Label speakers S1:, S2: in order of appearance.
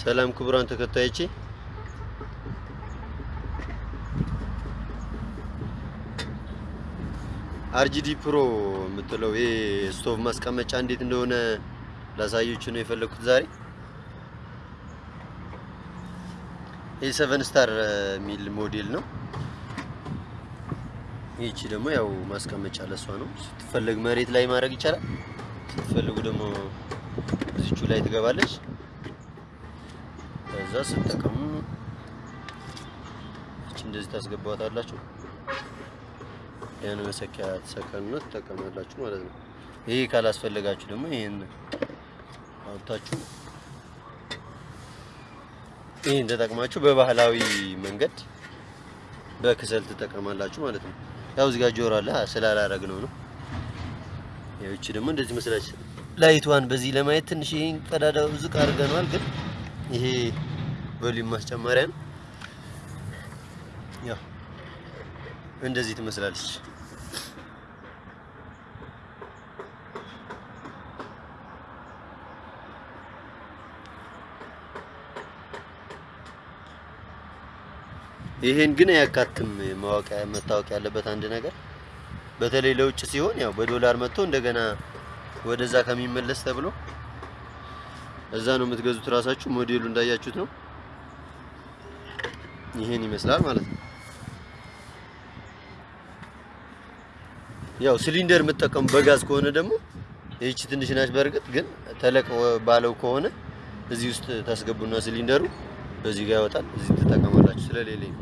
S1: ሰላም ክቡራን ተከታዮቼ RGD Pro የምትለው ይሄ ስቶቭ ማስቀመጫ እንዴት እንደሆነ ላሳያችሁ ነው የፈለኩት ዛሬ። ይህ Seven Star የሚል ሞዴል ነው። ይቺ ደግሞ ያው ማስቀመጫ ለሷ ነው። ስትፈልግ መሬት ላይ ማድረግ ይቻላል። ስትፈልጉ ደግሞ እዚቹ ላይ ትገባለች። ከዛ ስትጠቀሙ እቺ እንደዚህ ታስገባዋታላችሁ። ያን መሰኪያ ተሰቀሉና ትጠቀማላችሁ ማለት ነው። ይሄ ካላስፈለጋችሁ ደግሞ ይሄን አውጥታችሁ ይሄን ተጠቅማችሁ በባህላዊ መንገድ በክሰል ትጠቀማላችሁ ማለት ነው። ያው እዚህ ጋር ጆሮ አለ ስላላረግ ነው ነው። እቺ ደግሞ እንደዚህ መስላች ላይቷን በዚህ ለማየት ትንሽ ይሄን ቀዳዳው ዝቅ አድርገናል፣ ግን ይሄ ቮሊዩም ማስጨመሪያ ነው። ያው እንደዚህ ትመስላለች። ይሄን ግን አያካትም። ማወቅ መታወቅ ያለበት አንድ ነገር በተለይ ለውጭ ሲሆን ያው በዶላር መጥቶ እንደገና ወደዛ ከሚመለስ ተብሎ እዛ ነው የምትገዙት። ራሳችሁ ሞዴሉ እንዳያችሁት ነው። ይሄን ይመስላል ማለት ነው። ያው ሲሊንደር የምትጠቀሙ በጋዝ ከሆነ ደግሞ ይህቺ ትንሽ ናች። በእርግጥ ግን ተለቅ ባለው ከሆነ እዚህ ውስጥ ታስገቡና ሲሊንደሩ በዚህ ጋር ያወጣል። እዚህ ትጠቀማላችሁ ስለሌለኝ